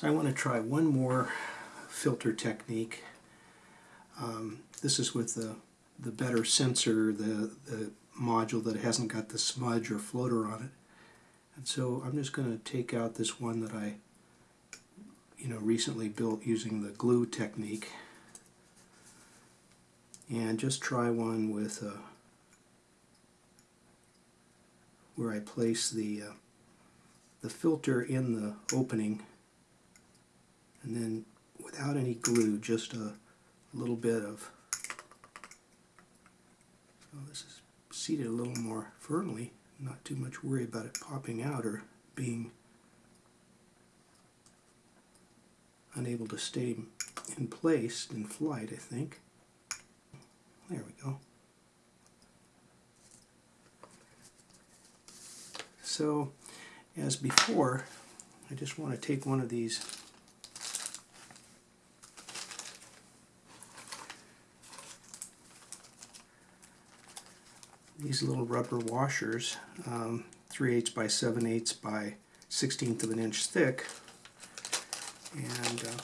So I want to try one more filter technique. Um, this is with the, the better sensor, the, the module that hasn't got the smudge or floater on it. And so I'm just going to take out this one that I you know, recently built using the glue technique and just try one with uh, where I place the uh, the filter in the opening and then without any glue just a little bit of so this is seated a little more firmly not too much worry about it popping out or being unable to stay in place in flight I think. There we go. So as before I just want to take one of these these little rubber washers, um, 3 eighths by 7 eighths by 16th of an inch thick, and uh,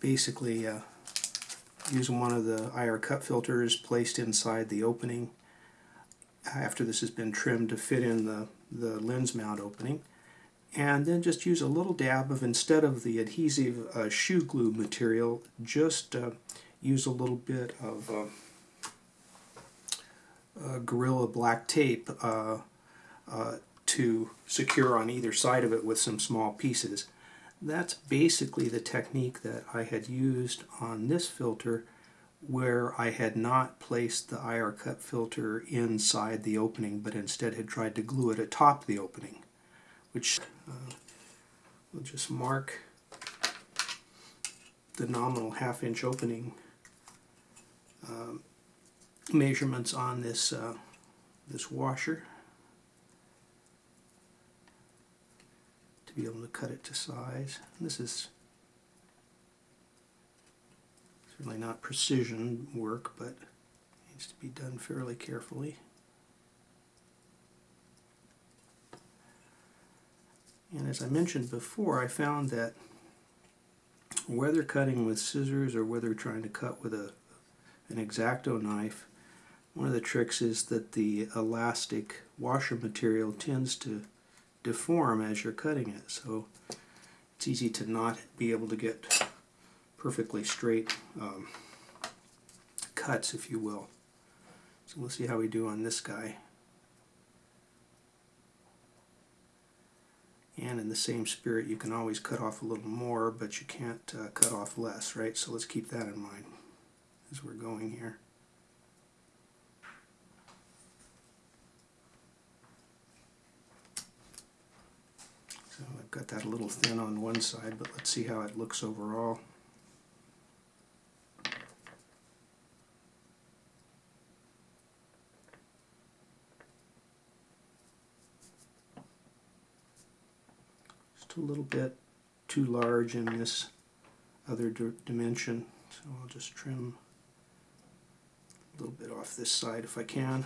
basically uh, using one of the IR cut filters placed inside the opening after this has been trimmed to fit in the, the lens mount opening. And then just use a little dab of instead of the adhesive uh, Shoe Goo material just uh, use a little bit of uh, uh, Gorilla Black tape uh, uh, to secure on either side of it with some small pieces. That's basically the technique that I had used on this filter where I had not placed the IR cut filter inside the opening but instead had tried to glue it atop the opening which uh, we'll just mark the nominal half inch opening um, measurements on this uh, this washer to be able to cut it to size. And this is certainly not precision work, but needs to be done fairly carefully. And as I mentioned before, I found that whether cutting with scissors or whether trying to cut with a an X-Acto knife, one of the tricks is that the elastic washer material tends to deform as you're cutting it. So it's easy to not be able to get perfectly straight um, cuts, if you will. So we'll see how we do on this guy. And in the same spirit, you can always cut off a little more, but you can't uh, cut off less, right? So let's keep that in mind as we're going here. So I've got that a little thin on one side, but let's see how it looks overall. Just a little bit too large in this other dimension, so I'll just trim little bit off this side if I can.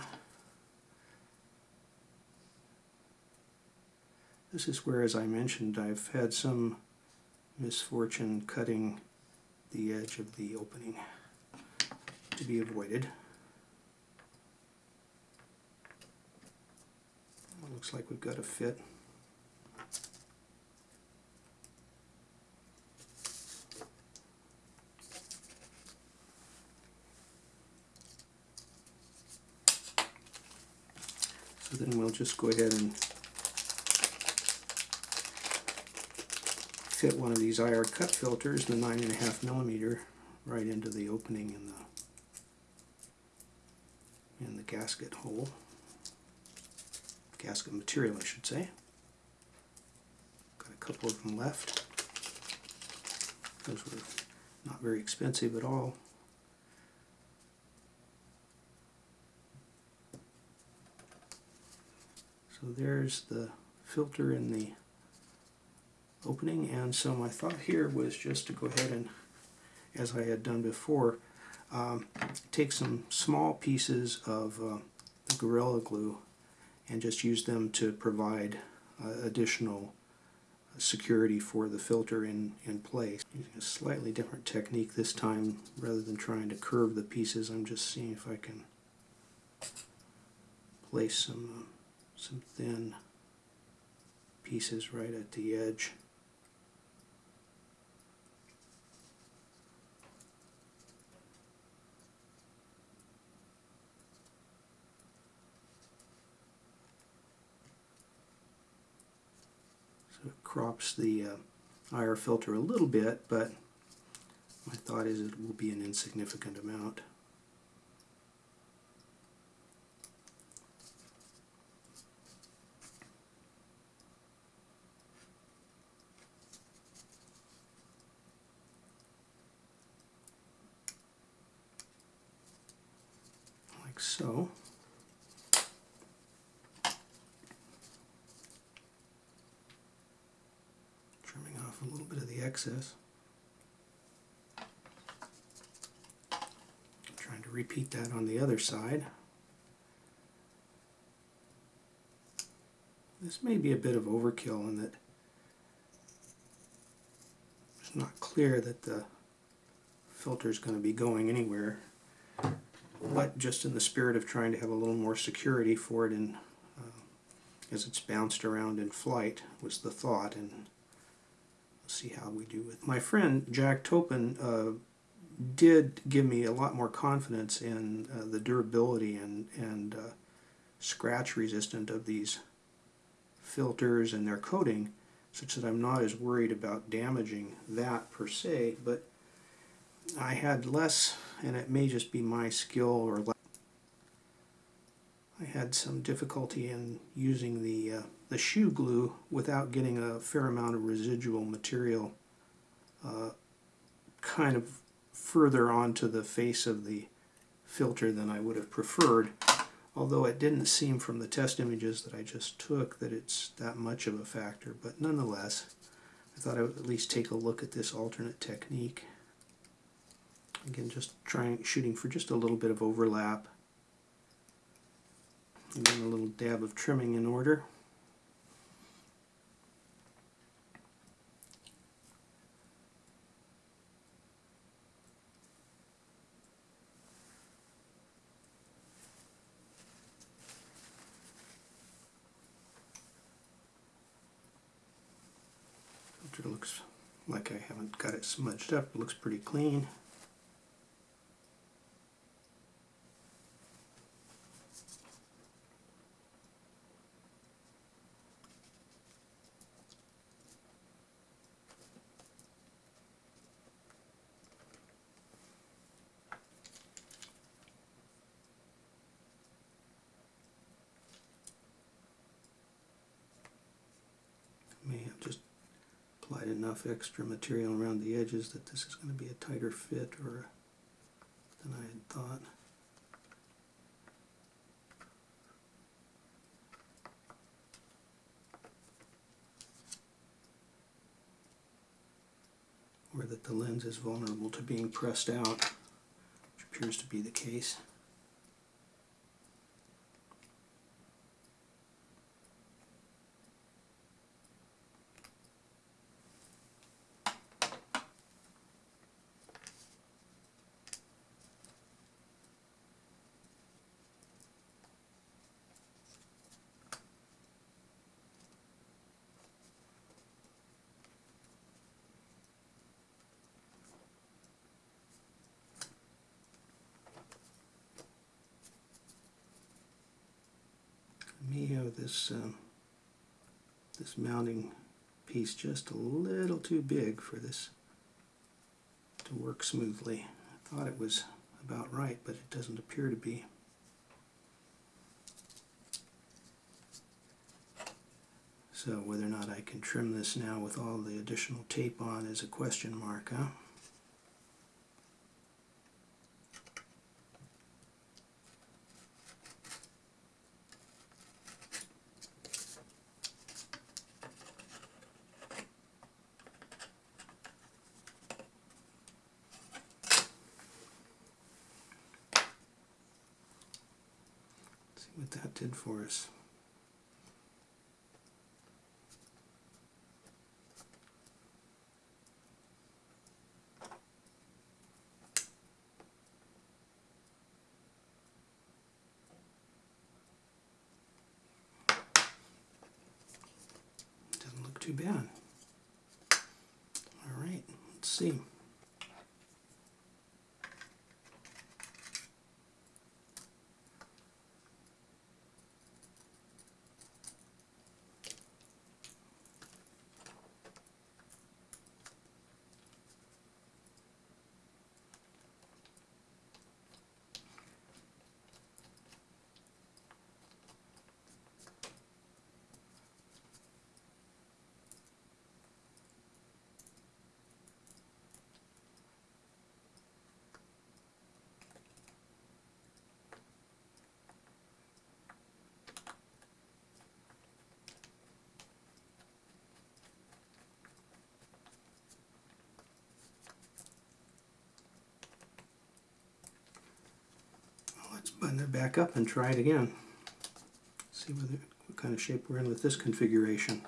This is where, as I mentioned, I've had some misfortune cutting the edge of the opening to be avoided. looks like we've got a fit. So then we'll just go ahead and fit one of these IR cut filters, the 9.5 millimeter, right into the opening in the in the gasket hole. Gasket material, I should say. Got a couple of them left. Those were not very expensive at all. There's the filter in the opening and so my thought here was just to go ahead and as I had done before um, take some small pieces of uh, the Gorilla Glue and just use them to provide uh, additional security for the filter in, in place. Using a slightly different technique this time, rather than trying to curve the pieces, I'm just seeing if I can place some, uh, some thin pieces right at the edge. So it crops the uh, IR filter a little bit, but my thought is it will be an insignificant amount. Like so. trimming off a little bit of the excess. Trying to repeat that on the other side. This may be a bit of overkill in that it's not clear that the filter is going to be going anywhere, but just in the spirit of trying to have a little more security for it in, uh, as it's bounced around in flight was the thought, and see how we do with my friend Jack Topin uh, did give me a lot more confidence in uh, the durability and and uh, scratch resistant of these filters and their coating such that I'm not as worried about damaging that per se but I had less and it may just be my skill or had some difficulty in using the uh, the Shoe Goo without getting a fair amount of residual material uh, kind of further onto the face of the filter than I would have preferred although it didn't seem from the test images that I just took that it's that much of a factor but nonetheless I thought I would at least take a look at this alternate technique. Again just trying shooting for just a little bit of overlap and then a little dab of trimming in order Filter looks like I haven't got it smudged up. It looks pretty clean. May have just applied enough extra material around the edges that this is going to be a tighter fit or than I had thought. Or that the lens is vulnerable to being pressed out, which appears to be the case. may have this um, this mounting piece just a little too big for this to work smoothly. I thought it was about right, but it doesn't appear to be. So whether or not I can trim this now with all the additional tape on is a question mark, huh? see what that did for us. Doesn't look too bad. All right, let's see. Button it back up and try it again. See what kind of shape we're in with this configuration.